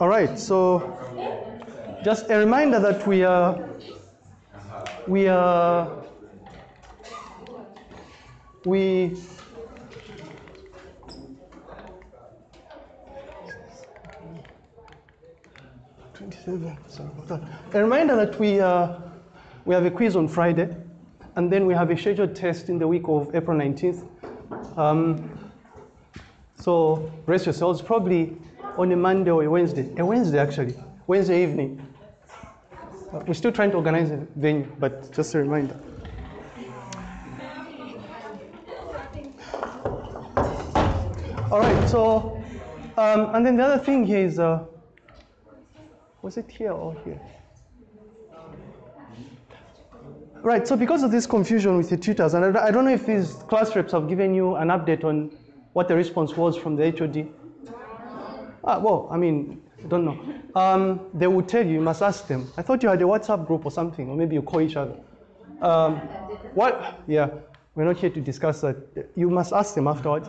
All right, so just a reminder that we are we are we. Sorry about that. A reminder that we uh, we have a quiz on Friday, and then we have a scheduled test in the week of April nineteenth. Um, so brace yourselves. Probably on a Monday or a Wednesday. A Wednesday actually. Wednesday evening. Uh, we're still trying to organize a venue, but just a reminder. All right, so, um, and then the other thing here is, uh, was it here or here? Right, so because of this confusion with the tutors, and I I don't know if these class reps have given you an update on what the response was from the HOD. Ah, well, I mean, I don't know. Um, they will tell you, you must ask them. I thought you had a WhatsApp group or something, or maybe you call each other. Um, what? Yeah, we're not here to discuss that. You must ask them afterwards.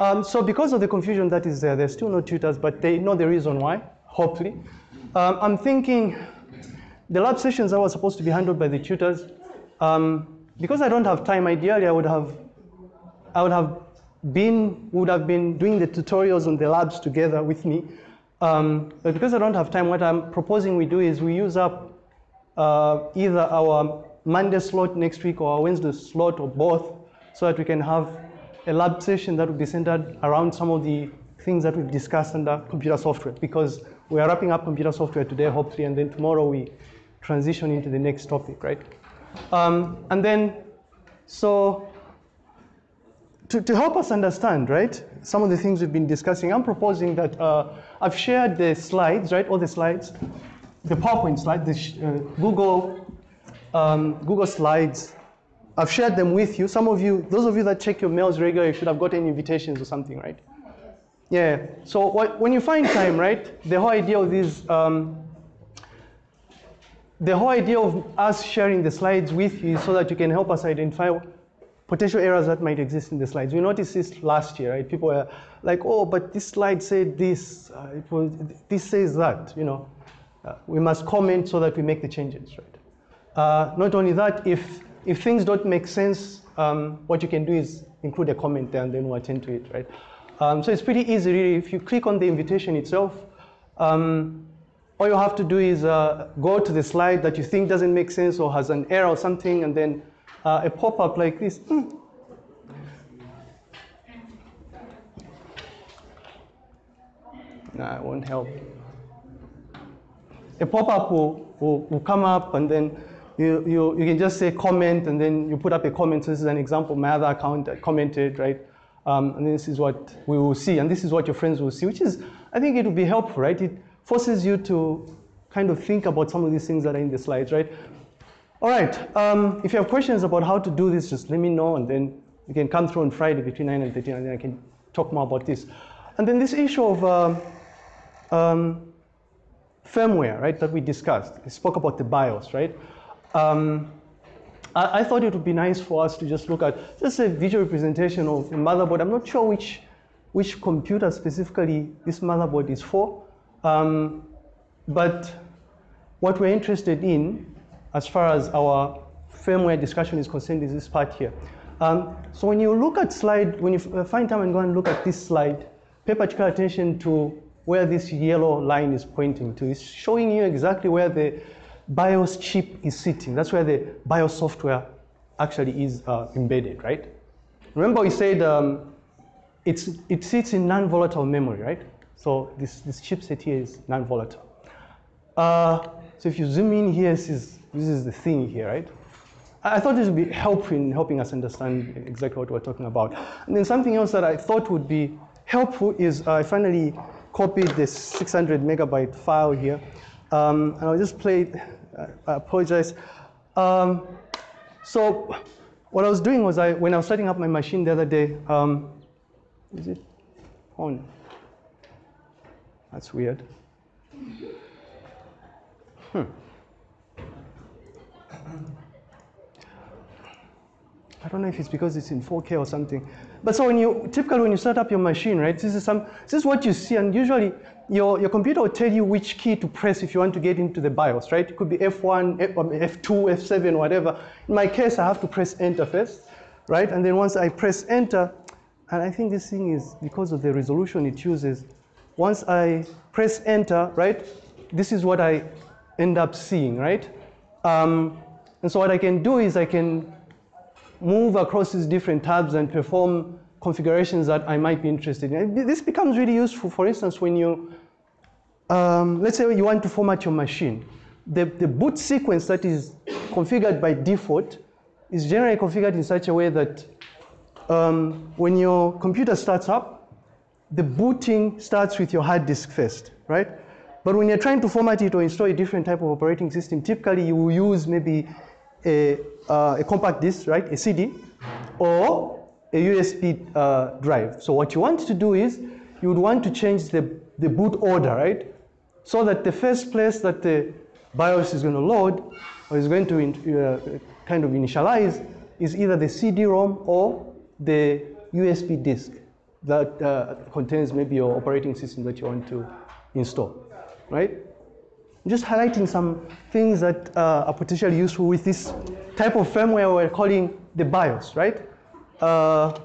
Um, so because of the confusion that is there, there's still no tutors, but they know the reason why, hopefully. Um, I'm thinking the lab sessions that were supposed to be handled by the tutors, um, because I don't have time, ideally I would have, I would have been, would have been doing the tutorials on the labs together with me. Um, but because I don't have time, what I'm proposing we do is we use up uh, either our Monday slot next week or our Wednesday slot or both so that we can have a lab session that will be centered around some of the things that we've discussed under computer software because we are wrapping up computer software today, hopefully, and then tomorrow we transition into the next topic, right? Um, and then, so to, to help us understand, right, some of the things we've been discussing, I'm proposing that uh, I've shared the slides, right, all the slides, the PowerPoint slides, the uh, Google, um, Google Slides. I've shared them with you. Some of you, those of you that check your mails regularly should have gotten invitations or something, right? Yeah, so what, when you find time, right, the whole idea of these, um, the whole idea of us sharing the slides with you so that you can help us identify potential errors that might exist in the slides. We noticed this last year, right? People were like, oh, but this slide said this, uh, it was, this says that, you know. Uh, we must comment so that we make the changes, right? Uh, not only that, if, if things don't make sense, um, what you can do is include a comment there and then we'll attend to it, right? Um, so it's pretty easy, really. If you click on the invitation itself, um, all you have to do is uh, go to the slide that you think doesn't make sense or has an error or something, and then uh, a pop-up like this. Mm. It won't help. A pop-up will, will, will come up and then you, you, you can just say comment and then you put up a comment. So this is an example. My other account commented, right? Um, and this is what we will see. And this is what your friends will see, which is, I think it will be helpful, right? It forces you to kind of think about some of these things that are in the slides, right? All right, um, if you have questions about how to do this, just let me know and then you can come through on Friday between 9 and 13 and then I can talk more about this. And then this issue of uh, um, firmware, right, that we discussed. We spoke about the BIOS, right? Um, I, I, thought it would be nice for us to just look at just a visual representation of the motherboard. I'm not sure which, which computer specifically this motherboard is for, um, but what we're interested in as far as our firmware discussion is concerned is this part here. Um, so when you look at slide, when you uh, find time and go and look at this slide, pay particular attention to where this yellow line is pointing to. It's showing you exactly where the BIOS chip is sitting. That's where the BIOS software actually is uh, embedded, right? Remember we said um, it's, it sits in non-volatile memory, right? So this, this chipset here is non-volatile. Uh, so if you zoom in here, this is, this is the thing here, right? I thought this would be helpful in helping us understand exactly what we're talking about. And then something else that I thought would be helpful is uh, I finally copied this 600 megabyte file here. Um, and I'll just play it. I apologize. Um, so what I was doing was I, when I was setting up my machine the other day, um, is it on? That's weird. Hmm. I don't know if it's because it's in 4K or something. But so when you, typically when you set up your machine, right, this is, some, this is what you see, and usually your, your computer will tell you which key to press if you want to get into the BIOS, right? It could be F1, F, F2, F7, whatever. In my case, I have to press enter first, right? And then once I press enter, and I think this thing is, because of the resolution it uses, once I press enter, right, this is what I end up seeing, right? Um, and so what I can do is I can move across these different tabs and perform configurations that I might be interested in. This becomes really useful, for instance, when you, um, let's say you want to format your machine. The, the boot sequence that is configured by default is generally configured in such a way that um, when your computer starts up, the booting starts with your hard disk first, right? But when you're trying to format it or install a different type of operating system, typically you will use maybe a, uh, a compact disk, right, a CD, or a USB uh, drive. So what you want to do is you would want to change the, the boot order, right? So that the first place that the BIOS is going to load or is going to uh, kind of initialize is either the CD-ROM or the USB disk that uh, contains maybe your operating system that you want to install, right? I'm just highlighting some things that uh, are potentially useful with this type of firmware we're calling the BIOS, right? Uh,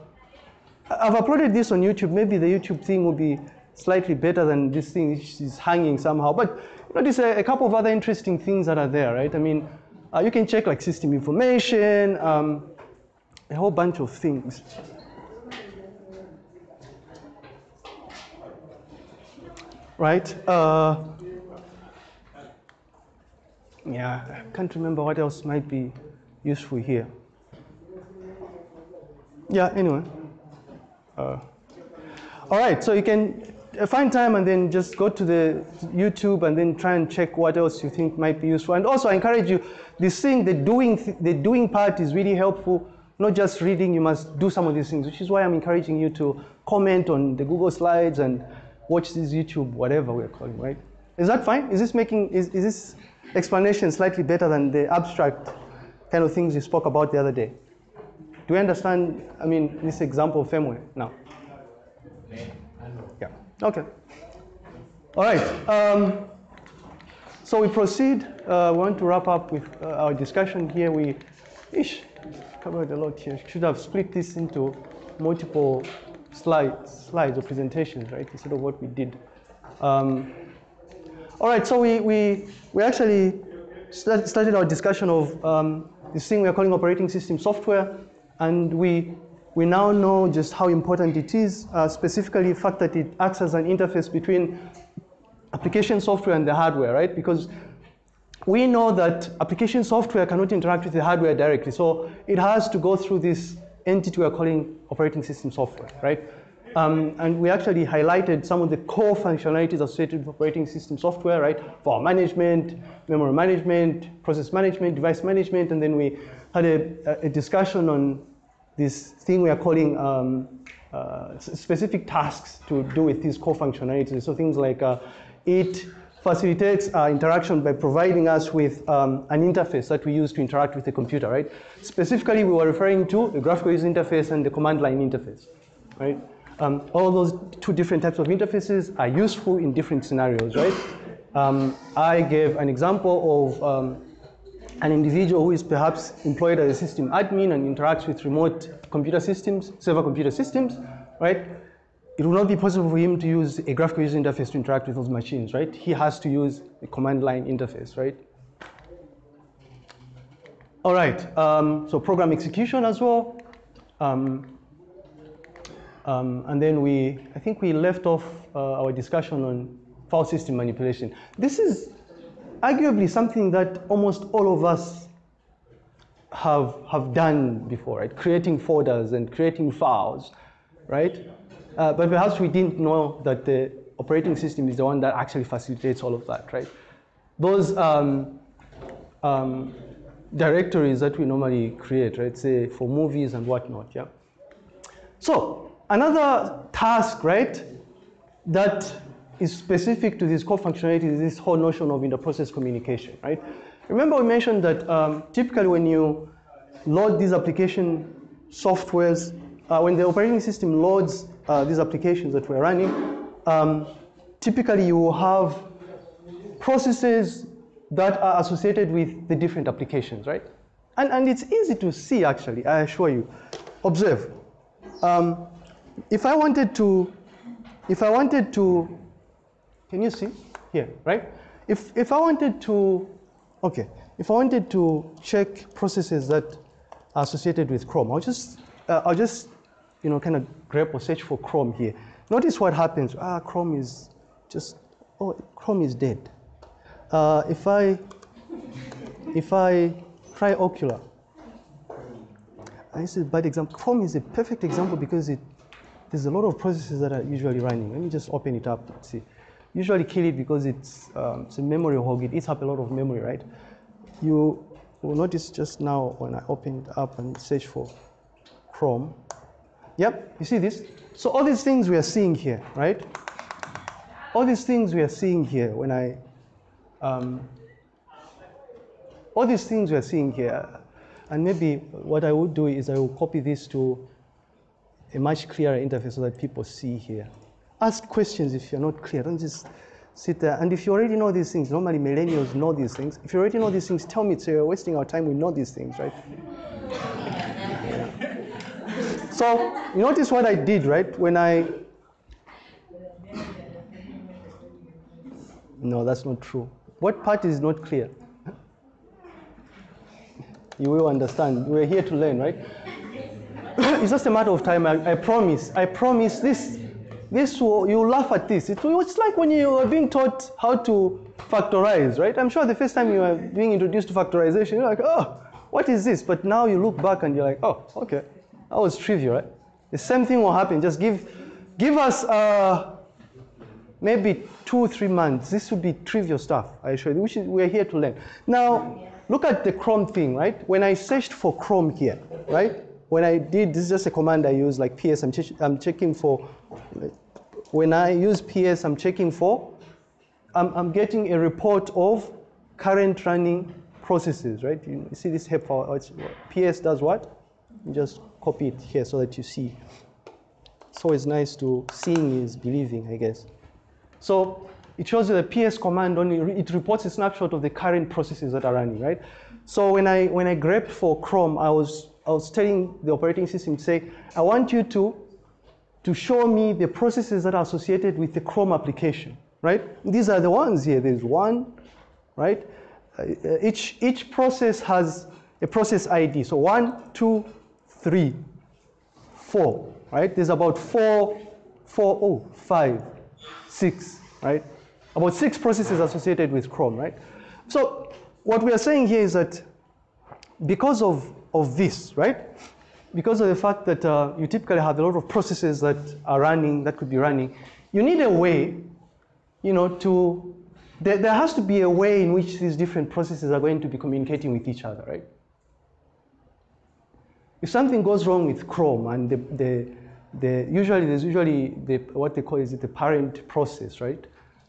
I've uploaded this on YouTube. Maybe the YouTube thing will be slightly better than this thing which is hanging somehow. But notice a, a, couple of other interesting things that are there, right? I mean, uh, you can check like system information, um, a whole bunch of things. Right? Uh, yeah, I can't remember what else might be useful here. Yeah, anyway. Uh, all right, so you can find time and then just go to the YouTube and then try and check what else you think might be useful. And also I encourage you, this thing, the doing, the doing part is really helpful. Not just reading, you must do some of these things, which is why I'm encouraging you to comment on the Google Slides and watch this YouTube, whatever we're calling, right? Is that fine? Is this making, is, is this explanation slightly better than the abstract kind of things you spoke about the other day. Do you understand, I mean, this example of firmware now? Yeah, okay. All right, um, so we proceed. Uh, we want to wrap up with uh, our discussion here. We, ish, covered a lot here. Should have split this into multiple slides, slides or presentations, right, instead of what we did. Um, all right, so we, we, we actually started our discussion of um, this thing we are calling operating system software, and we, we now know just how important it is, uh, specifically the fact that it acts as an interface between application software and the hardware, right? Because we know that application software cannot interact with the hardware directly, so it has to go through this entity we are calling operating system software, right? Um, and we actually highlighted some of the core functionalities associated with operating system software, right? For management, memory management, process management, device management, and then we had a, a discussion on this thing we are calling um, uh, specific tasks to do with these core functionalities. So things like uh, it facilitates uh, interaction by providing us with um, an interface that we use to interact with the computer, right? Specifically, we were referring to the graphical user interface and the command line interface, right? Um, all those two different types of interfaces are useful in different scenarios, right? Um, I gave an example of um, an individual who is perhaps employed as a system admin and interacts with remote computer systems, server computer systems, right? It will not be possible for him to use a graphical user interface to interact with those machines, right? He has to use a command line interface, right? All right, um, so program execution as well. Um, um, and then we, I think we left off uh, our discussion on file system manipulation. This is arguably something that almost all of us have, have done before, right? Creating folders and creating files, right? Uh, but perhaps we didn't know that the operating system is the one that actually facilitates all of that, right? Those um, um, directories that we normally create, right? Say for movies and whatnot, yeah? So Another task, right, that is specific to this core functionality is this whole notion of inter-process communication, right? Remember we mentioned that um, typically when you load these application softwares, uh, when the operating system loads uh, these applications that we're running, um, typically you will have processes that are associated with the different applications, right? And, and it's easy to see actually, I assure you. Observe. Um, if I wanted to, if I wanted to, can you see here, right? If, if I wanted to, okay, if I wanted to check processes that are associated with Chrome, I'll just, uh, I'll just, you know, kind of grep or search for Chrome here. Notice what happens. Ah, Chrome is just, oh, Chrome is dead. Uh, if I, if I try Okular, this is a bad example. Chrome is a perfect example because it, there's a lot of processes that are usually running. Let me just open it up and see. Usually kill it because it's, um, it's a memory hog. It eats up a lot of memory, right? You will notice just now when I open it up and search for Chrome. Yep, you see this? So all these things we are seeing here, right? All these things we are seeing here when I, um, all these things we are seeing here, and maybe what I would do is I will copy this to a much clearer interface so that people see here. Ask questions if you're not clear. Don't just sit there. And if you already know these things, normally millennials know these things. If you already know these things, tell me so you're wasting our time. We know these things, right? So you notice what I did, right? When I No, that's not true. What part is not clear? You will understand. We're here to learn, right? It's just a matter of time. I, I promise. I promise this. This will, you laugh at this. It, it's like when you are being taught how to factorize, right? I'm sure the first time you are being introduced to factorization, you're like, oh, what is this? But now you look back and you're like, oh, okay, that was trivial, right? The same thing will happen. Just give, give us uh, maybe two, or three months. This will be trivial stuff, I assure you, we're here to learn. Now, look at the Chrome thing, right? When I searched for Chrome here, right? When I did, this is just a command I use, like PS, I'm, ch I'm checking for, when I use PS, I'm checking for, I'm, I'm getting a report of current running processes, right? You see this here, for PS does what? You just copy it here so that you see. So it's nice to, seeing is believing, I guess. So it shows you the PS command only, it reports a snapshot of the current processes that are running, right? So when I, when I grepped for Chrome, I was I was telling the operating system to say, I want you to, to show me the processes that are associated with the Chrome application, right? These are the ones here. There's one, right? Uh, each, each process has a process ID. So one, two, three, four, right? There's about four, four, oh, five, six, right? About six processes associated with Chrome, right? So what we are saying here is that because of of this, right? Because of the fact that uh, you typically have a lot of processes that are running, that could be running, you need a way, you know, to, there, there has to be a way in which these different processes are going to be communicating with each other, right? If something goes wrong with Chrome and the, the, the usually there's usually the, what they call is it the parent process, right?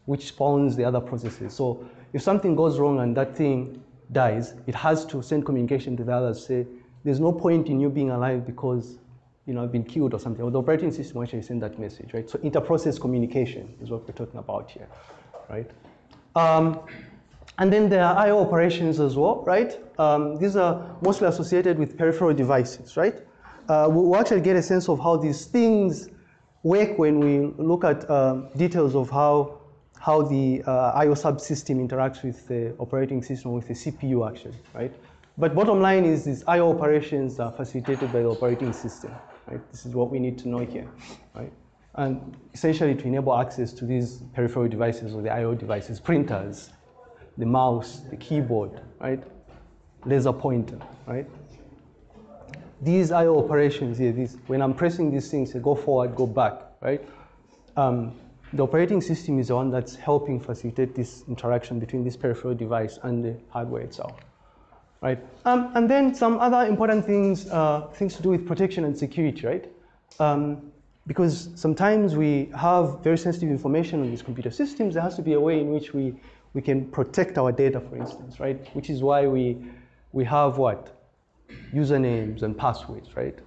Which spawns the other processes. So if something goes wrong and that thing dies, it has to send communication to the others, say, there's no point in you being alive because you know, I've been killed or something. Or the operating system actually send that message, right? So inter-process communication is what we're talking about here, right? Um, and then there are I.O. operations as well, right? Um, these are mostly associated with peripheral devices, right? Uh, we'll actually get a sense of how these things work when we look at um, details of how how the uh, I.O. subsystem interacts with the operating system, with the CPU actually, right? But bottom line is these I.O. operations are facilitated by the operating system, right? This is what we need to know here, right? And essentially to enable access to these peripheral devices or the I.O. devices, printers, the mouse, the keyboard, right? Laser pointer, right? These I.O. operations here, these, when I'm pressing these things, they go forward, go back, right? Um, the operating system is the one that's helping facilitate this interaction between this peripheral device and the hardware itself, right? Um, and then some other important things, uh, things to do with protection and security, right? Um, because sometimes we have very sensitive information on these computer systems, there has to be a way in which we, we can protect our data, for instance, right? Which is why we, we have what? Usernames and passwords, right?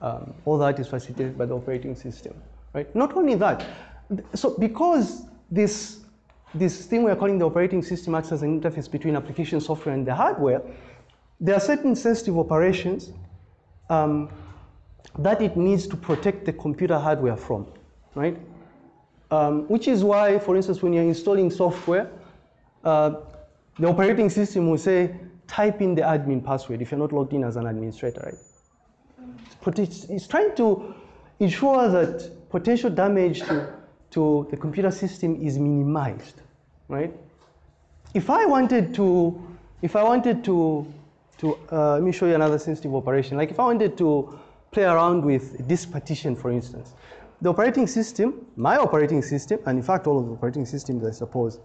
Um, all that is facilitated by the operating system, right? Not only that, so because this, this thing we're calling the operating system acts as an interface between application software and the hardware, there are certain sensitive operations um, that it needs to protect the computer hardware from, right? Um, which is why, for instance, when you're installing software, uh, the operating system will say, type in the admin password if you're not logged in as an administrator, right? It's, it's trying to ensure that potential damage to, to the computer system is minimized, right? If I wanted to, if I wanted to, to uh, let me show you another sensitive operation. Like if I wanted to play around with disk partition, for instance, the operating system, my operating system, and in fact all of the operating systems, I suppose,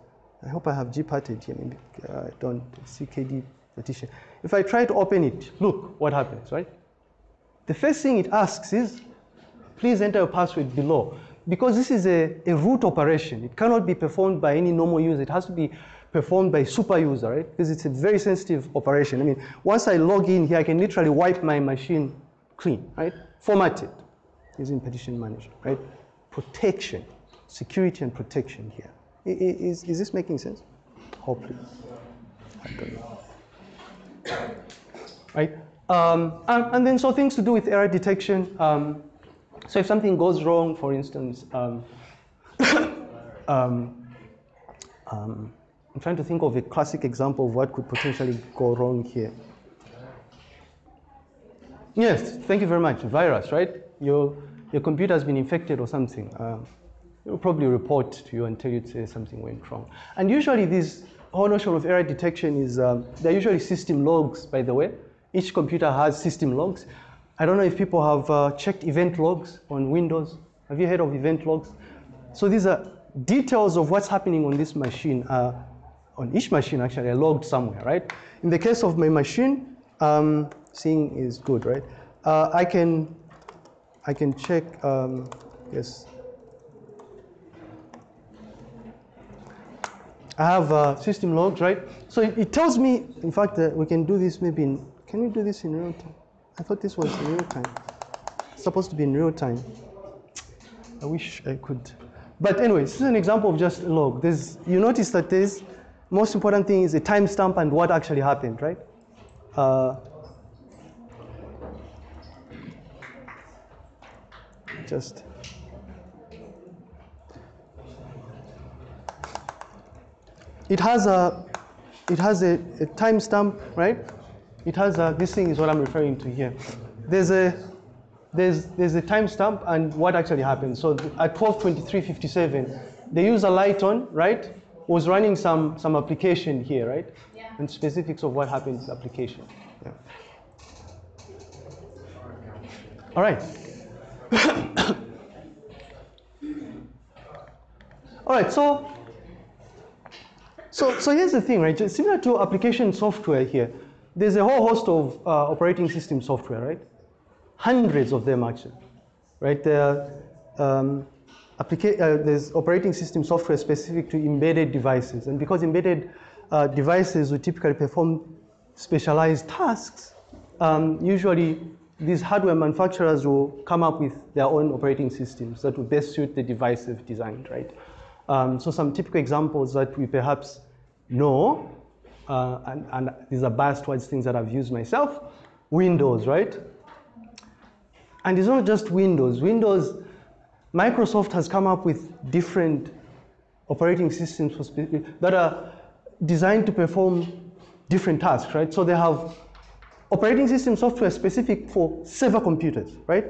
I hope I have gparted here, maybe I uh, don't, KDE partition. If I try to open it, look what happens, right? The first thing it asks is, please enter your password below. Because this is a, a root operation, it cannot be performed by any normal user. It has to be performed by super user, right? Because it's a very sensitive operation. I mean, once I log in here, I can literally wipe my machine clean, right? Format it using partition manager, right? Protection, security and protection here. Is, is this making sense? Hopefully. Right? Um, and, and, then so things to do with error detection. Um, so if something goes wrong, for instance, um, um, um, I'm trying to think of a classic example of what could potentially go wrong here. Yes, thank you very much. Virus, right? Your, your computer has been infected or something. Uh, it'll probably report to you and tell you to say something went wrong. And usually this whole notion of error detection is, um, they're usually system logs, by the way. Each computer has system logs. I don't know if people have uh, checked event logs on Windows. Have you heard of event logs? So these are details of what's happening on this machine, uh, on each machine actually, are logged somewhere, right? In the case of my machine, um, seeing is good, right? Uh, I can I can check, um, yes. I have uh, system logs, right? So it, it tells me, in fact, uh, we can do this maybe in, can we do this in real time? I thought this was in real time. It's supposed to be in real time. I wish I could. But anyway, this is an example of just log. There's, you notice that there's, most important thing is the timestamp and what actually happened, right? Uh, just it has a it has a, a timestamp, right? It has a, this thing is what I'm referring to here. There's a there's there's a timestamp and what actually happened. So at 12:23:57, the user Lighton, right, was running some some application here, right? Yeah. And specifics of what happened to the application. Yeah. All right. All right, so, so, so here's the thing, right? Similar to application software here, there's a whole host of uh, operating system software, right? Hundreds of them actually, right? There um, uh, there's operating system software specific to embedded devices. And because embedded uh, devices will typically perform specialized tasks, um, usually these hardware manufacturers will come up with their own operating systems that will best suit the device they've designed, right? Um, so some typical examples that we perhaps know, uh, and, and, these are biased towards things that I've used myself, Windows, right? And it's not just Windows. Windows, Microsoft has come up with different operating systems that are designed to perform different tasks, right? So they have operating system software specific for server computers, right?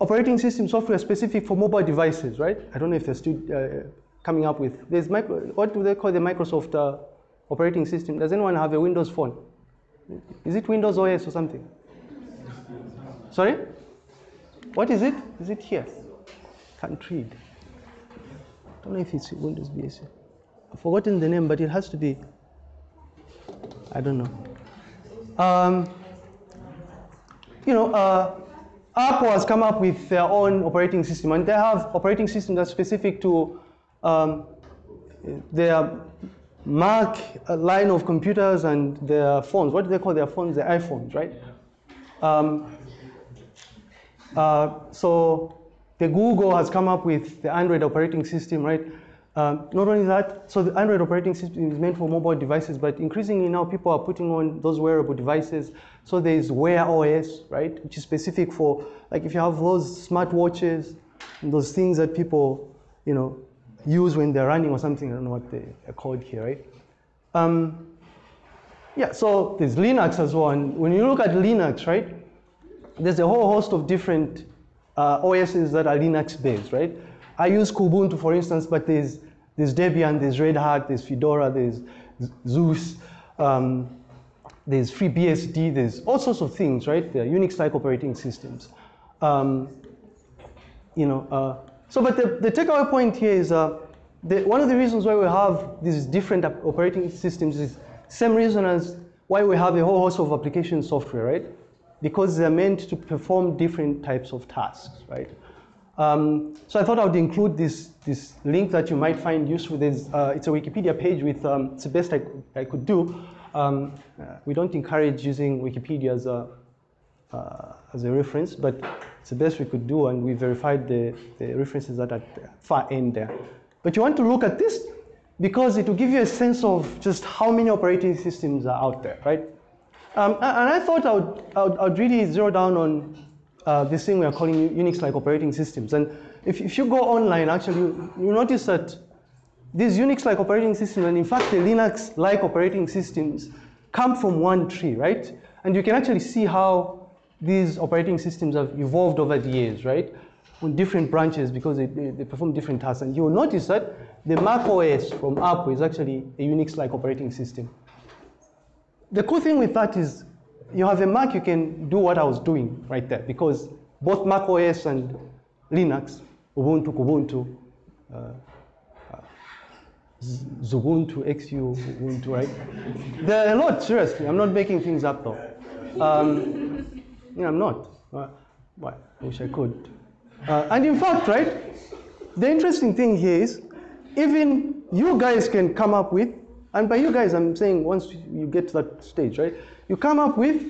Operating system software specific for mobile devices, right? I don't know if they're still uh, coming up with. There's micro, what do they call the Microsoft uh, operating system? Does anyone have a Windows phone? Is it Windows OS or something? Sorry? What is it? Is it here? Can't read. I don't know if it's Windows BSC. I've forgotten the name, but it has to be, I don't know. Um, you know, uh, Apple has come up with their own operating system, and they have operating system that's specific to um, their Mac line of computers and their phones. What do they call their phones? The iPhones, right? Um, Uh, so the Google has come up with the Android operating system, right? Um, not only that, so the Android operating system is meant for mobile devices, but increasingly now people are putting on those wearable devices. So there's Wear OS, right, which is specific for, like if you have those smartwatches and those things that people, you know, use when they're running or something, I don't know what they are called here, right? Um, yeah, so there's Linux as well. And when you look at Linux, right, there's a whole host of different uh, OSs that are Linux based, right? I use Kubuntu, for instance, but there's, there's Debian, there's Red Hat, there's Fedora, there's SUSE, um, there's FreeBSD, there's all sorts of things, right? They're Unix-like operating systems. Um, you know, uh, so but the, the takeaway point here is uh, one of the reasons why we have these different operating systems is same reason as why we have a whole host of application software, right? Because they're meant to perform different types of tasks, right? Um, so I thought I would include this, this link that you might find useful. There's, uh, it's a Wikipedia page with, um, it's the best I, I could do. Um, we don't encourage using Wikipedia as a, uh, as a reference, but it's the best we could do, and we verified the, the references that are at the far end there. But you want to look at this because it will give you a sense of just how many operating systems are out there, right? Um, and I thought I would, I would, I would really zero down on uh, this thing we are calling Unix-like operating systems. And if, if you go online, actually, you, you notice that these Unix-like operating systems, and in fact, the Linux-like operating systems come from one tree, right? And you can actually see how these operating systems have evolved over the years, right? On different branches because they, they, they perform different tasks. And you'll notice that the Mac OS from Apple is actually a Unix-like operating system. The cool thing with that is you have a Mac, you can do what I was doing right there because both Mac OS and Linux, Ubuntu, Kubuntu, uh, uh, Xubuntu, XU, Ubuntu, right? There are a lot, seriously. I'm not making things up though. Um, yeah, I'm not. Uh, I wish I could. Uh, and in fact, right, the interesting thing here is even you guys can come up with, and by you guys, I'm saying once you get to that stage, right? You come up with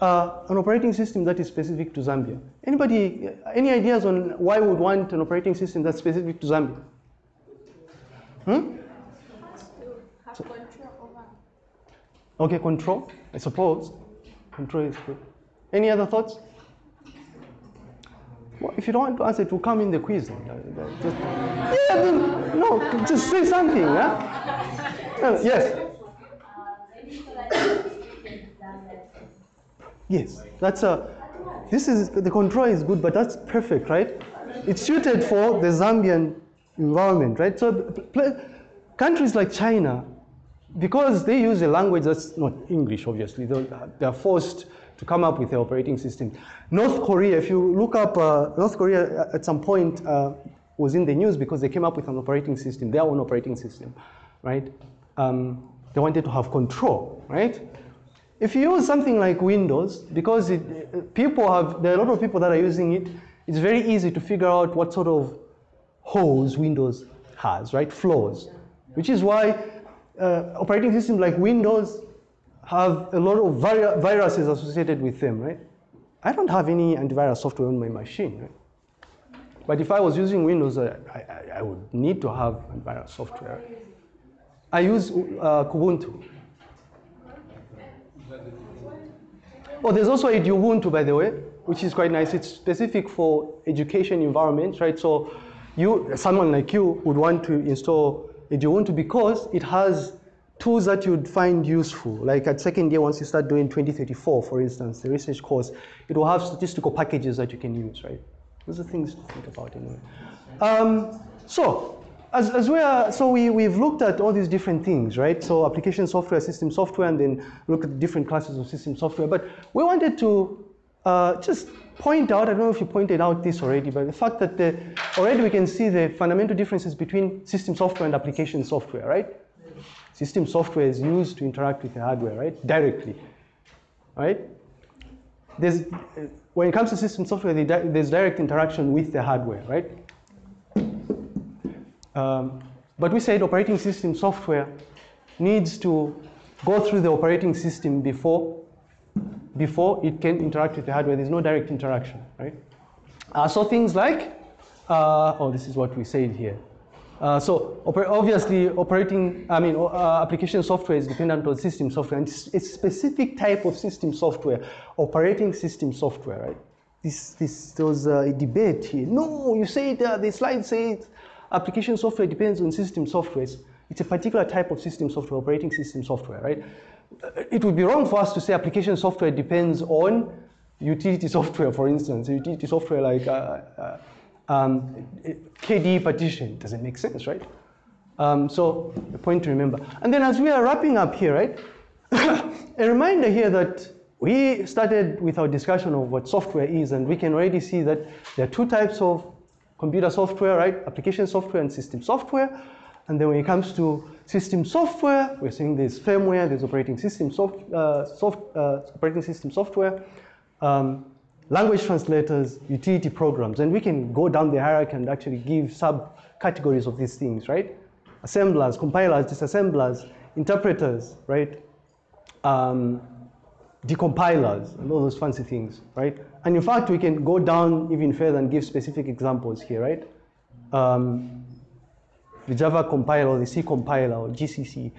uh, an operating system that is specific to Zambia. Anybody, any ideas on why would want an operating system that's specific to Zambia? Hmm? So, okay, control, I suppose. Control is good. Any other thoughts? Well, if you don't want to answer, it will come in the quiz. Just, yeah, no, just say something. Uh, yes. Yes, that's a, this is, the control is good, but that's perfect, right? It's suited for the Zambian environment, right? So countries like China, because they use a language that's not English, obviously, they're forced to come up with the operating system. North Korea, if you look up, uh, North Korea at some point uh, was in the news because they came up with an operating system, their own operating system, right? Um, they wanted to have control, right? If you use something like Windows, because it, people have, there are a lot of people that are using it, it's very easy to figure out what sort of holes Windows has, right? Flaws. Which is why uh, operating systems like Windows have a lot of viruses associated with them, right? I don't have any antivirus software on my machine, right? But if I was using Windows, I, I, I would need to have antivirus software. I use uh, Kubuntu. Oh, there's also Edubuntu, by the way, which is quite nice. It's specific for education environments, right? So you, someone like you would want to install Edubuntu because it has tools that you'd find useful. Like at second year, once you start doing 2034, for instance, the research course, it will have statistical packages that you can use, right? Those are things to think about anyway. Um, so as, as we are, so we, we've looked at all these different things, right? So application software, system software, and then look at different classes of system software. But we wanted to uh, just point out, I don't know if you pointed out this already, but the fact that the, already we can see the fundamental differences between system software and application software, right? System software is used to interact with the hardware, right? Directly, right? There's, when it comes to system software, there's direct interaction with the hardware, right? Um, but we said operating system software needs to go through the operating system before, before it can interact with the hardware. There's no direct interaction, right? Uh, so things like, uh, oh, this is what we said here. Uh, so oper obviously operating, I mean, uh, application software is dependent on system software and it's a specific type of system software, operating system software, right? This, this, there was a debate here. No, you say uh, the slide says application software depends on system software. It's a particular type of system software, operating system software, right? It would be wrong for us to say application software depends on utility software, for instance, utility software like uh, uh, um, KDE partition. Doesn't make sense, right? Um, so the point to remember. And then as we are wrapping up here, right? a reminder here that we started with our discussion of what software is, and we can already see that there are two types of computer software, right? Application software and system software. And then when it comes to system software, we're seeing there's firmware, there's operating system soft, uh, soft uh, operating system software, um, language translators, utility programs, and we can go down the hierarchy and actually give subcategories of these things, right? Assemblers, compilers, disassemblers, interpreters, right? Um, decompilers, and all those fancy things, right? And in fact, we can go down even further and give specific examples here, right? Um, the Java compiler, the C compiler, or GCC,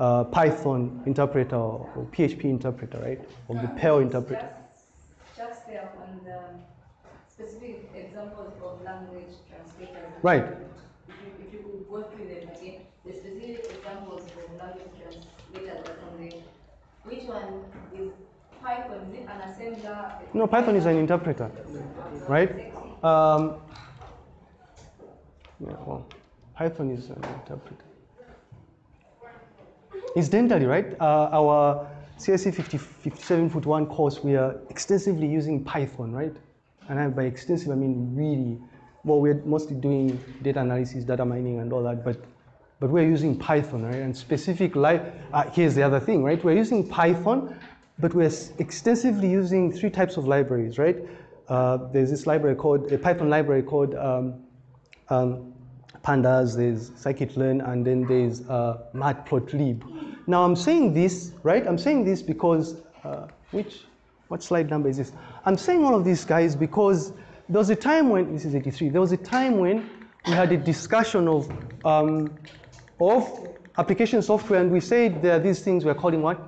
uh, Python interpreter, or PHP interpreter, right? Or the Perl interpreter. Just, just on the specific examples of language translators. Right. If you, if you could go through them again, the specific examples of language translators are on the, which one is Python, is it an assembler? No, Python is an interpreter, right? Um, yeah, well, Python is an interpreter. Incidentally, right, uh, our CSE 50, 57 foot one course, we are extensively using Python, right? And I, by extensive, I mean really, well, we're mostly doing data analysis, data mining and all that, but, but we're using Python, right? And specific, li uh, here's the other thing, right? We're using Python, but we're extensively using three types of libraries, right? Uh, there's this library called, a Python library called um, um, pandas, there's scikit-learn, and then there's uh, matplotlib. Now I'm saying this, right? I'm saying this because, uh, which, what slide number is this? I'm saying all of these guys because there was a time when, this is 83, there was a time when we had a discussion of, um, of application software and we said there are these things we're calling what?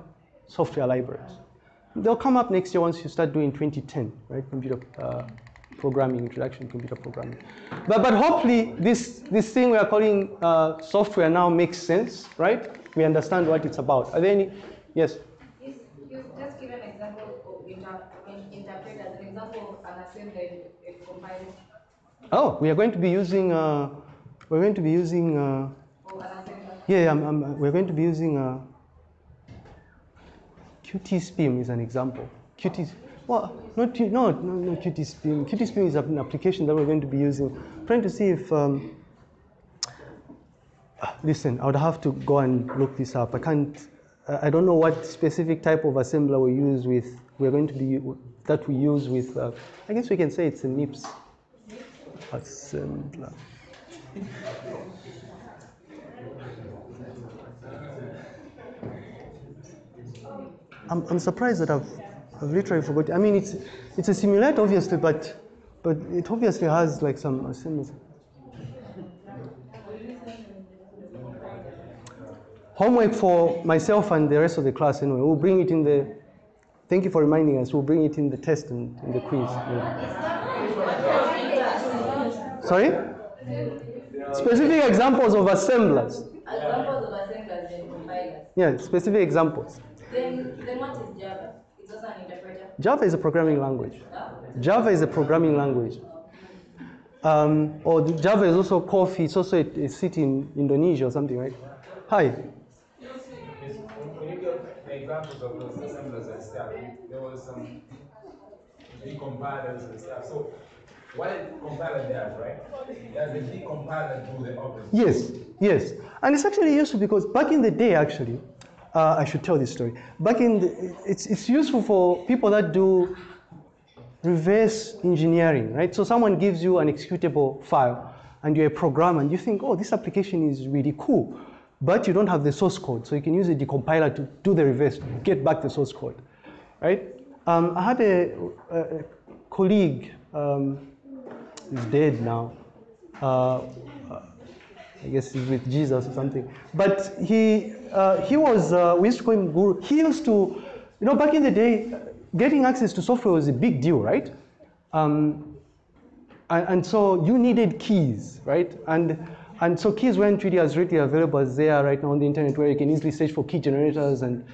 Software libraries. They'll come up next year once you start doing 2010, right? Computer, uh, programming, introduction to computer programming. But, but hopefully this, this thing we are calling uh, software now makes sense, right? We understand what it's about. Are there any, yes? Yes, you just give an example of inter, interpreters, an example of an assembler a compiler Oh, we are going to be using, uh, we're going to be using, uh, or yeah, I'm, I'm, we're going to be using uh, Qt Spim is an example. Qt, well, not, no, no, no Qt Spim. Qt Spim is an application that we're going to be using. trying to see if, um, listen, I would have to go and look this up. I can't, I don't know what specific type of assembler we use with, we're going to be, that we use with, uh, I guess we can say it's a MIPS assembler. I'm, I'm surprised that I've, I've literally forgotten. I mean, it's, it's a simulator, obviously, but, but it obviously has like some assemblies. Homework for myself and the rest of the class, anyway. We'll bring it in the, thank you for reminding us, we'll bring it in the test and in the quiz. yeah. Sorry? Specific examples of assemblers. Examples of assemblers and compilers. Yeah, specific examples. Then, then what is Java? It's also an interpreter. Java is a programming language. Java is a programming language. Um, or Java is also coffee. It's also a, a city in Indonesia or something, right? Hi. When you get the examples of those assemblers and there was some decompilers and stuff. So what a compiler does, right? Does the decompiler do the opposite? Yes, yes. And it's actually useful because back in the day, actually, uh, I should tell this story. Back in the, it's, it's useful for people that do reverse engineering, right? So someone gives you an executable file and you're a programmer and you think, oh, this application is really cool, but you don't have the source code. So you can use a decompiler to do the reverse, get back the source code, right? Um, I had a, a, colleague, um, is dead now. Uh, I guess he's with Jesus or something. But he, uh, he was, uh, we used to call him Guru. He used to, you know, back in the day, getting access to software was a big deal, right? Um, and, and, so you needed keys, right? And, and so keys weren't really as readily available as they are right now on the internet where you can easily search for key generators and,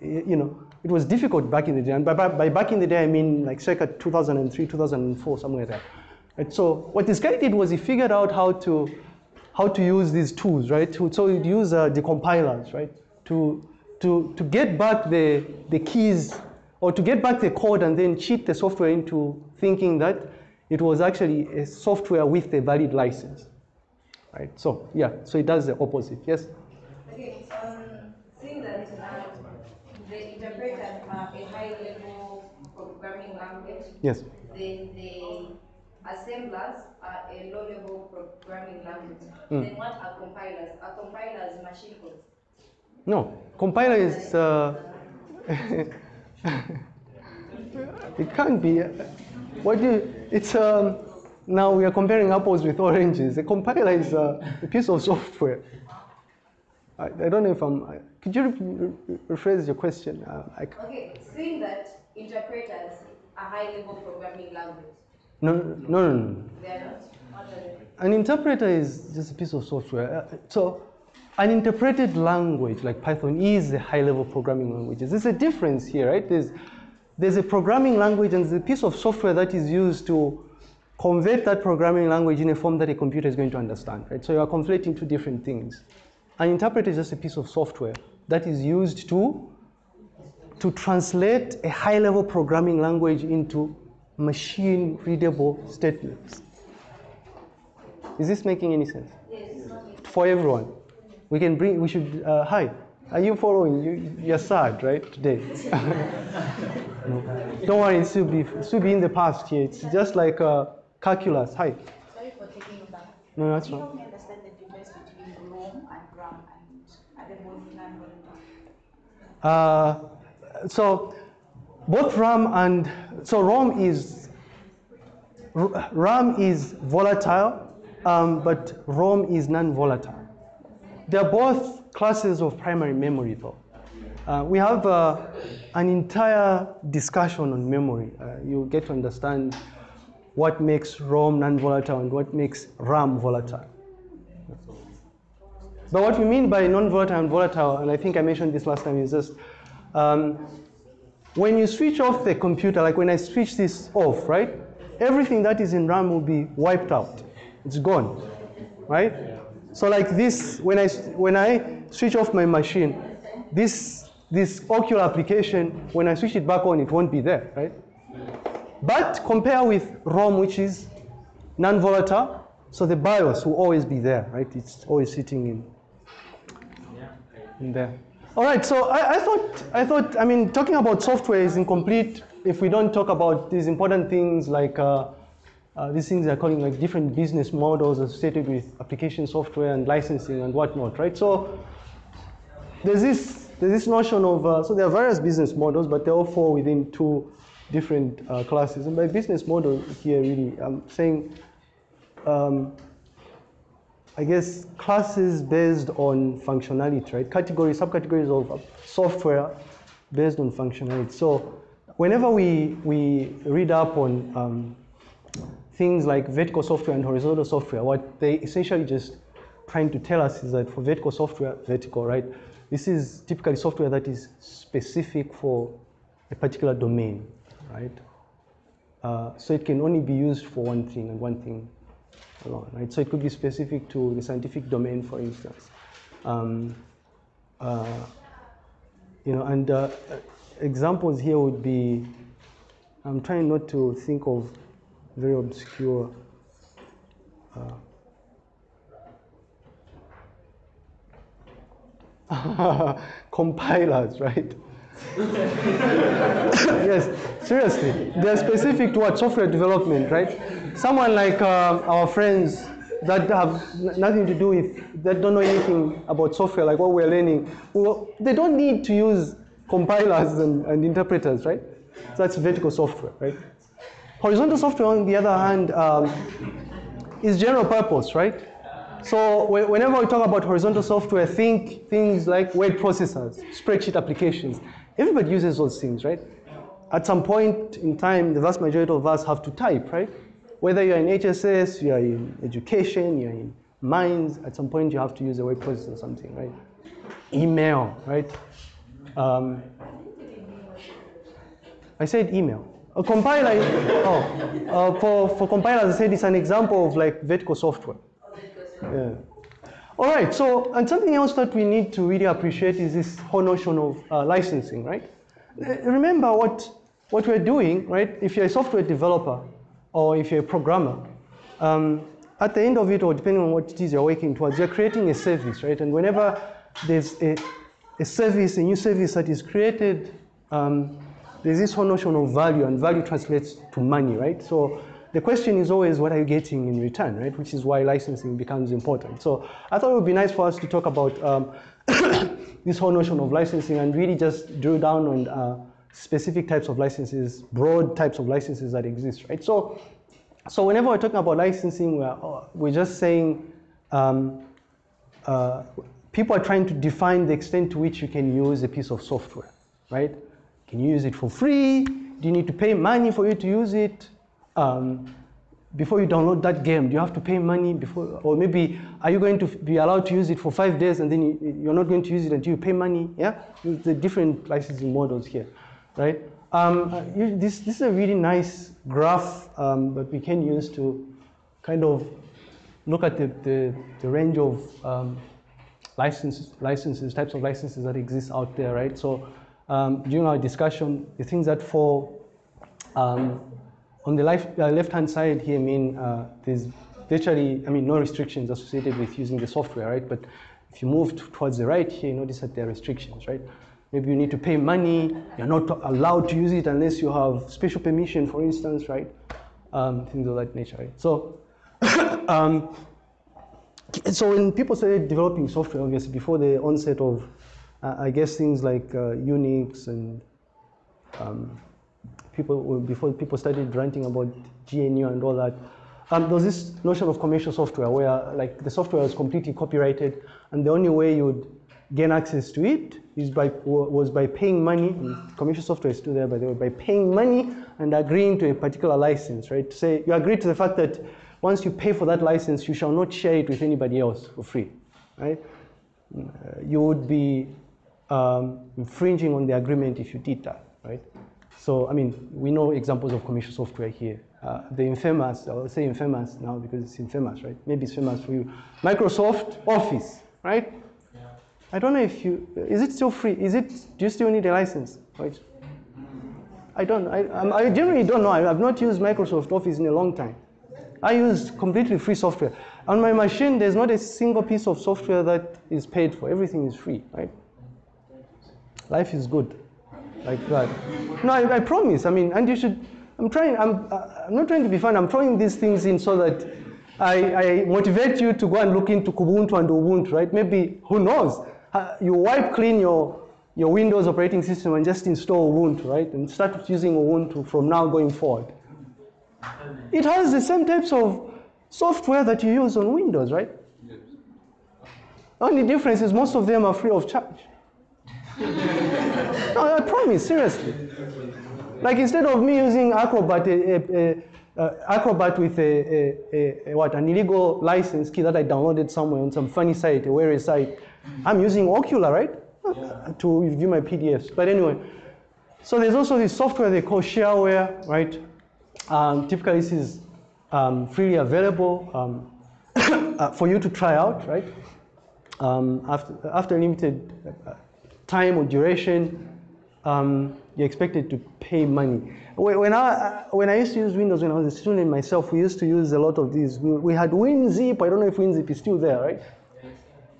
you know, it was difficult back in the day. And by, by back in the day, I mean like circa 2003, 2004, somewhere there. Right? So what this guy did was he figured out how to, how to use these tools, right? So he'd use uh, the compilers, right? To, to, to get back the, the keys or to get back the code and then cheat the software into thinking that it was actually a software with a valid license, right? So yeah, so it does the opposite, yes? Okay, um, seeing that uh, the interpreters are a high-level programming language, yes. then the assemblers are a low-level programming language. Mm. Then what are compilers? Are compilers machine code? No, compiler is, uh, it can't be. What do you, it's, um, now we are comparing apples with oranges. A compiler is uh, a piece of software. I, I don't know if I'm, I, could you re- re- rephrase your question? Uh, I, Okay, seeing that interpreters are high-level programming language, no, no, no, no. they are not? What are they? An interpreter is just a piece of software. Uh, So, an interpreted language like Python is a high-level programming language. There's a difference here, right? There's, there's a programming language and there's a piece of software that is used to convert that programming language in a form that a computer is going to understand, right? So you are conflating two different things. An interpreter is just a piece of software that is used to, to translate a high-level programming language into machine-readable statements. Is this making any sense? Yes. For everyone. We can bring, we should, uh, hi, are you following? You, you're sad, right, today? no. Don't worry, it will be, it be in the past here. It's just like uh, calculus. Hi. Sorry for taking back. No, that's fine. help me understand the difference between ROM and RAM and are they both non-volatile? Uh, so both RAM and so ROM is RAM is volatile, um, but ROM is non-volatile. They're both classes of primary memory, though. Uh, we have uh, an entire discussion on memory. Uh, you get to understand what makes ROM non-volatile and what makes RAM volatile. But what we mean by non-volatile and volatile, and I think I mentioned this last time, is just um, when you switch off the computer, like when I switch this off, right? Everything that is in RAM will be wiped out. It's gone, right? So like this, when I when I switch off my machine, this this Okular application, when I switch it back on, it won't be there, right? But compare with ROM, which is non-volatile, so the BIOS will always be there, right? It's always sitting in in there. All right, so I, I thought, I thought, I mean, talking about software is incomplete if we don't talk about these important things like uh, uh, these things they're calling like different business models associated with application software and licensing and whatnot, right? So there's this, there's this notion of, uh, so there are various business models, but they all fall within two different uh, classes. And by business model here, really, I'm saying um, I guess classes based on functionality, right? Categories, subcategories of software based on functionality. So whenever we, we read up on um, things like vertical software and horizontal software, what they essentially just trying to tell us is that for vertical software, vertical, right? This is typically software that is specific for a particular domain, right? Uh, so it can only be used for one thing and one thing alone, right? So it could be specific to the scientific domain, for instance. Um, uh, you know, and uh, examples here would be, I'm trying not to think of very obscure. Uh, compilers, right? yes, seriously. They're specific to what software development, right? Someone like uh, our friends that have nothing to do with, that don't know anything about software, like what we're learning, well, they don't need to use compilers and, and interpreters, right? So that's vertical software, right? Horizontal software, on the other hand, um, is general purpose, right? So whenever we talk about horizontal software, think things like word processors, spreadsheet applications. Everybody uses those things, right? At some point in time, the vast majority of us have to type, right? Whether you're in HSS, you're in education, you're in mines, at some point you have to use a word processor or something, right? Email, right? Um, I said email. A compiler, oh, uh, for, for compilers, I said it's an example of like vertical software. Yeah. All right, so, and something else that we need to really appreciate is this whole notion of uh, licensing, right? Uh, Remember what, what we're doing, right? If you're a software developer or if you're a programmer, um, at the end of it, or depending on what it is you're working towards, you're creating a service, right? And whenever there's a, a service, a new service that is created, um, there's this whole notion of value, and value translates to money, right? So the question is always, what are you getting in return, right? Which is why licensing becomes important. So I thought it would be nice for us to talk about um, this whole notion of licensing and really just drill down on uh, specific types of licenses, broad types of licenses that exist, right? So, so whenever we're talking about licensing, we're, uh, we're just saying um, uh, people are trying to define the extent to which you can use a piece of software, right? Can you use it for free? Do you need to pay money for you to use it? Um, before you download that game, do you have to pay money before, or maybe are you going to be allowed to use it for five days and then you, you're not going to use it until you pay money? Yeah, the different licensing models here, right? Um, uh, you- this, this is a really nice graph um, that we can use to kind of look at the, the, the range of um, licenses, licenses, types of licenses that exist out there, right? So um, during our discussion, the things that fall um, on the left, uh, left-hand side here I mean uh, there's virtually, I mean, no restrictions associated with using the software, right? But if you move towards the right here, you notice that there are restrictions, right? Maybe you need to pay money, you're not allowed to use it unless you have special permission, for instance, right? Um, things of that nature, right? So, um, so when people started developing software, obviously before the onset of, uh, I guess things like uh, Unix and um, people before people started ranting about GNU and all that, um, there was this notion of commercial software where like the software was completely copyrighted, and the only way you would gain access to it is by was by paying money. commercial software is still there, by the way, by paying money and agreeing to a particular license, right? To say you agree to the fact that once you pay for that license, you shall not share it with anybody else for free, right? You would be um, infringing on the agreement if you did that, right? So, I mean, we know examples of commercial software here. Uh, the infamous, I'll say infamous now because it's infamous, right? Maybe it's famous for you. Microsoft Office, right? I don't know if you, is it still free? Is it, do you still need a license? Right? I don't, I, I generally don't know. I have not used Microsoft Office in a long time. I use completely free software. On my machine, there's not a single piece of software that is paid for. Everything is free, right? Life is good, like that. No, I, I promise. I mean, and you should. I'm trying. I'm. Uh, I'm not trying to be fun. I'm throwing these things in so that I, I motivate you to go and look into Kubuntu and Ubuntu, right? Maybe who knows? You wipe clean your your Windows operating system and just install Ubuntu, right? And start using Ubuntu from now going forward. It has the same types of software that you use on Windows, right? Yes. Only difference is most of them are free of charge. No, I promise, seriously. Like instead of me using Acrobat, a, a, a, uh, Acrobat with a, a, a, a what an illegal license key that I downloaded somewhere on some funny site, a weary site, I'm using Okular, right, to view my PDFs. But anyway, so there's also this software they call shareware, right? Um, typically, this is um, freely available um, uh, for you to try out, right? Um, after, after a limited uh, time or duration, um, you're expected to pay money. When I, when I used to use Windows when I was a student myself, we used to use a lot of these. We, we had WinZip. I don't know if WinZip is still there, right?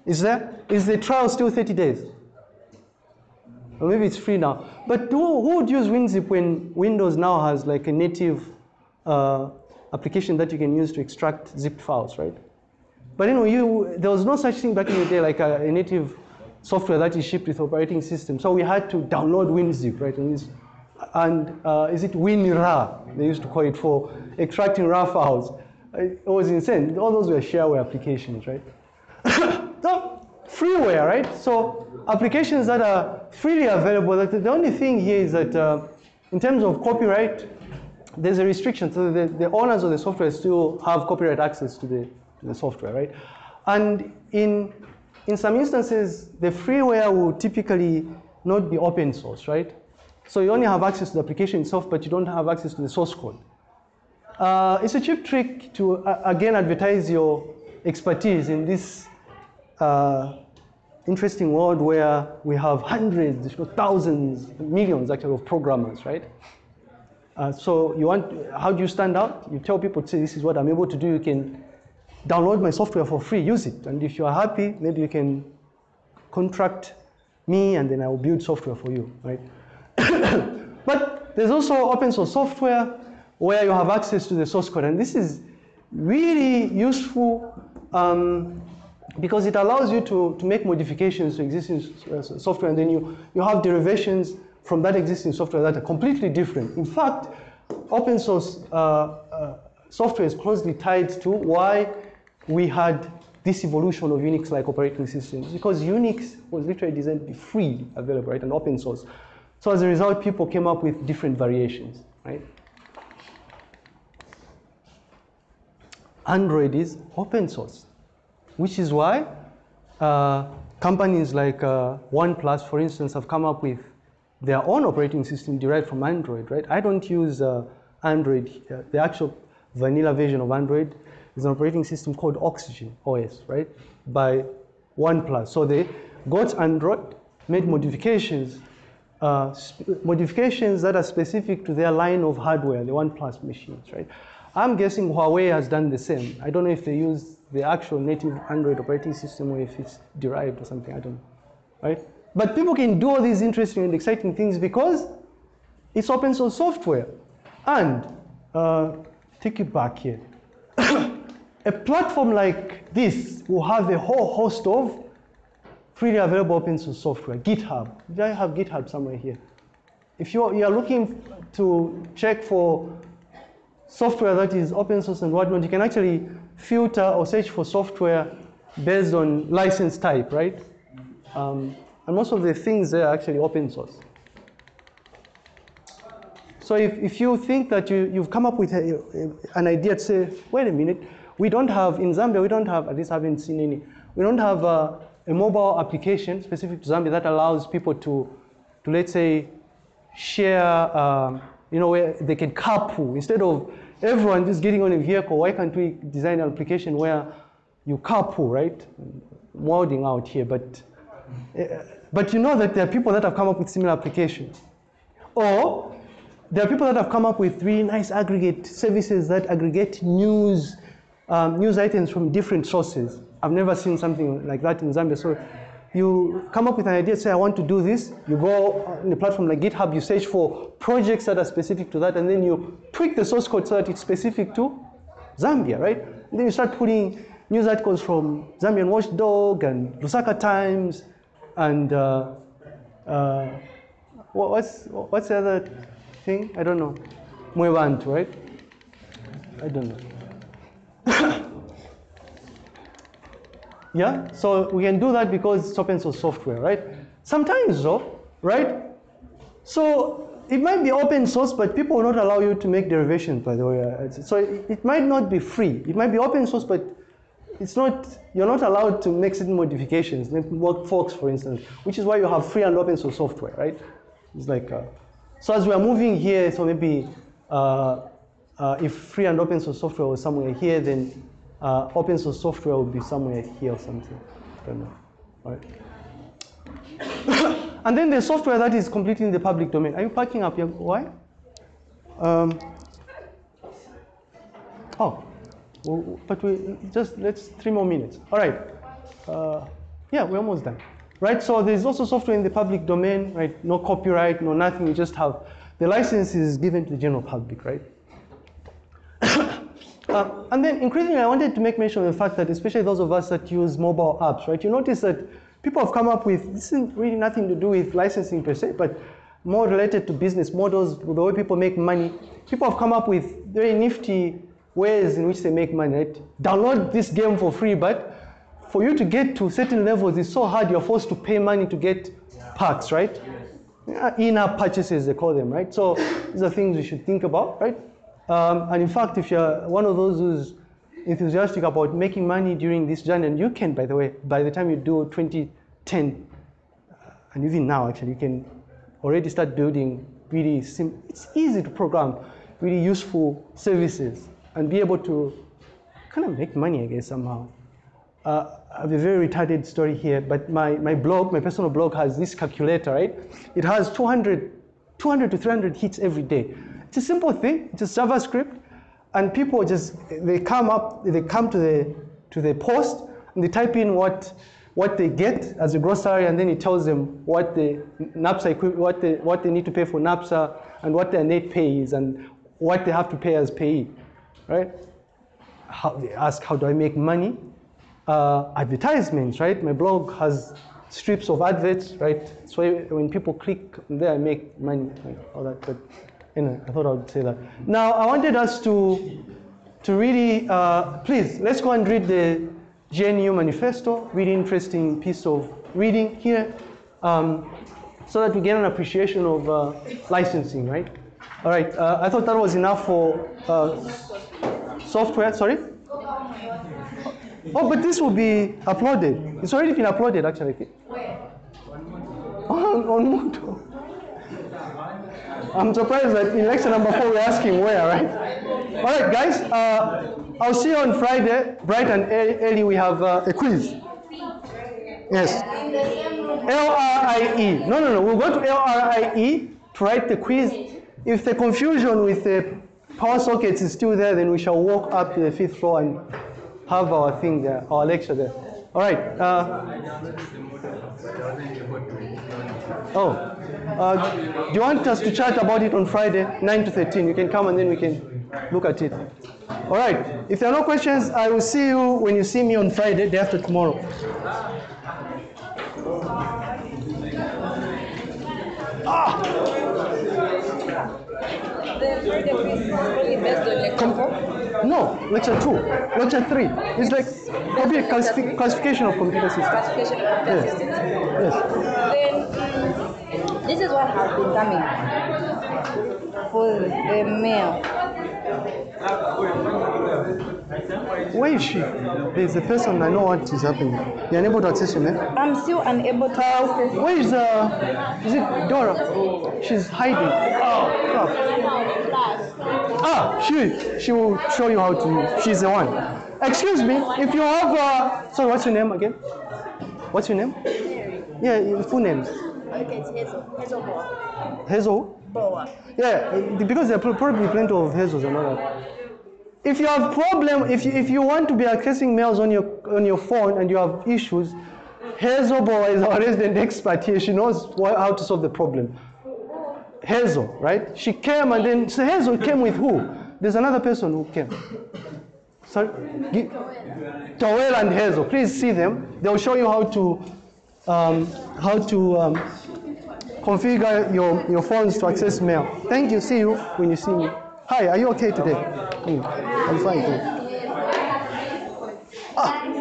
Is there? Is the trial still 30 days? Or maybe it's free now. But who, who would use WinZip when Windows now has like a native uh, application that you can use to extract zipped files, right? But anyway, you, there was no such thing back in the day like a, a native software that is shipped with operating system. So we had to download WinZip, right? And uh, is it WinRAR? They used to call it for extracting RAR files. It was insane. All those were shareware applications, right? so freeware, right? So applications that are freely available. The only thing here is that uh, in terms of copyright, there's a restriction. So the, the owners of the software still have copyright access to the, to the software, right? And in, in some instances, the freeware will typically not be open source, right? So you only have access to the application itself, but you don't have access to the source code. Uh, it's a cheap trick to, uh, again, advertise your expertise in this uh, interesting world where we have hundreds, if not thousands, millions actually of programmers, right? Uh, so you want, how do you stand out? You tell people, say, this is what I'm able to do. You can download my software for free, use it. And if you are happy, maybe you can contract me and then I will build software for you, right? but there's also open source software where you have access to the source code. And this is really useful um, because it allows you to, to make modifications to existing uh, software and then you, you have derivations from that existing software that are completely different. In fact, open source uh, uh, software is closely tied to why we had this evolution of Unix-like operating systems because Unix was literally designed to be free, available, right, and open source. So as a result, people came up with different variations, right? Android is open source, which is why uh, companies like uh, OnePlus, for instance, have come up with their own operating system derived from Android, right? I don't use uh, Android. Uh, the actual vanilla version of Android is an operating system called Oxygen OS, right? By OnePlus. So they got Android, made modifications, uh, modifications that are specific to their line of hardware, the OnePlus machines, right? I'm guessing Huawei has done the same. I don't know if they use the actual native Android operating system or if it's derived or something, I don't know, right? But people can do all these interesting and exciting things because it's open source software. And uh, take it back here. a platform like this will have a whole host of freely available open source software. GitHub. Do I have GitHub somewhere here. If you're, you're looking to check for software that is open source and whatnot, you can actually filter or search for software based on license type, right? Um, and most of the things there are actually open source. So if, if you think that you, you've come up with a, an idea to say, wait a minute, we don't have, in Zambia, we don't have, at least I haven't seen any, we don't have a, a mobile application specific to Zambia that allows people to, to let's say, share, um, you know, where they can carpool. Instead of everyone just getting on a vehicle, why can't we design an application where you carpool, right? Molding out here, but, uh, but you know that there are people that have come up with similar applications. Or there are people that have come up with really nice aggregate services that aggregate news, um, news items from different sources. I've never seen something like that in Zambia. So you come up with an idea, say, I want to do this. You go on a platform like GitHub, you search for projects that are specific to that, and then you tweak the source code so that it's specific to Zambia, right? And then you start putting news articles from Zambian Watchdog and Lusaka Times, and uh, uh, what's, what's the other thing? I don't know. Mwebantu, right? I don't know. Yeah, so we can do that because it's open source software, right? Sometimes though, right? So it might be open source, but people will not allow you to make derivations, by the way. So it, might not be free. It might be open source, but it's not, you're not allowed to make certain modifications, like Workforks, for instance, which is why you have free and open source software, right? It's like, uh, so as we are moving here, so maybe uh, uh, if free and open source software was somewhere here, then uh, open source software would be somewhere here or something. I don't know. Right? and then the software that is completely in the public domain. Are you packing up? Why? Um, oh, well, but we just let's three more minutes. All right. Uh, yeah, we're almost done. Right. So there's also software in the public domain. Right. No copyright. No nothing. You just have the license is given to the general public. Right. Uh, and then increasingly, I wanted to make mention of the fact that especially those of us that use mobile apps, right? You notice that people have come up with, this isn't really nothing to do with licensing per se, but more related to business models, the way people make money. People have come up with very nifty ways in which they make money, right? Download this game for free, but for you to get to certain levels, it's so hard, you're forced to pay money to get perks, right? Yeah, In-app purchases, they call them, right? So these are things we should think about, right? Um, and in fact, if you're one of those who's enthusiastic about making money during this journey, and you can, by the way, by the time you do 2010, uh, and even now, actually, you can already start building really, sim- it's easy to program really useful services and be able to kind of make money, I guess, somehow. Uh, I have a very retarded story here, but my, my blog, my personal blog has this calculator, right? It has 200, 200 to 300 hits every day. It's a simple thing, it's a JavaScript, and people just, they come up, they come to the, to the post, and they type in what, what they get as a gross salary, and then it tells them what the NAPSA, what they, what they need to pay for NAPSA, and what their net pay is, and what they have to pay as payee, right? How, they ask, how do I make money? uh, advertisements, right? My blog has strips of adverts, right? So when people click there, I make money, right? all that. But I thought I would say that. Now, I wanted us to, to really, uh, please, let's go and read the GNU Manifesto, really interesting piece of reading here, um, so that we get an appreciation of uh, licensing, right? All right, uh, I thought that was enough for uh, software, sorry? Oh, but this will be uploaded. It's already been uploaded, actually. Where? On, on Moodle. I'm surprised that in lecture number four we're asking where, right? All right, guys. Uh, I'll see you on Friday, bright and early. we have uh, a quiz. Yes. The same room. L-R-I-E. No, no, no. We'll go to L-R-I-E to write the quiz. If the confusion with the power sockets is still there, then we shall walk up to the fifth floor and have our thing there, our lecture there. All right. Uh, oh. Uh, do you want us to chat about it on Friday, 9 to 13? You can come and then we can look at it. All right. If there are no questions, I will see you when you see me on Friday, day after tomorrow. The quiz is only based on lecture four. No, lecture two, lecture three. It's like computer classifi- classification of computer systems. Classification of computer Yes. systems. Yes. Then this is what has been coming for the mail. Where is she? There's a person I know what is happening. You're unable to access your mail. I'm still unable to access. Where is uh? Is it Dora? She's hiding. Oh, crap. Ah, she she will show you how to. She's the one. Excuse me, if you have uh, sorry, what's your name again? What's your name? Yeah, your full names. Okay, it's Hazel. Hazel Boa. Hazel. Boa. Yeah, because there are probably plenty of hazels and all that. If you have problem, if you, if you want to be accessing mails on your on your phone and you have issues, Hazel Boa is our resident expert here. She knows how to solve the problem. Hazel, right? She came and then so Hazel came with who? There's another person who came. Sorry, Towel and Hazel. Please see them. They'll show you how to um, how to um, configure your, your phones to access mail. Thank you. See you when you see me. Hi, are you okay today? Mm, I'm fine too. Ah.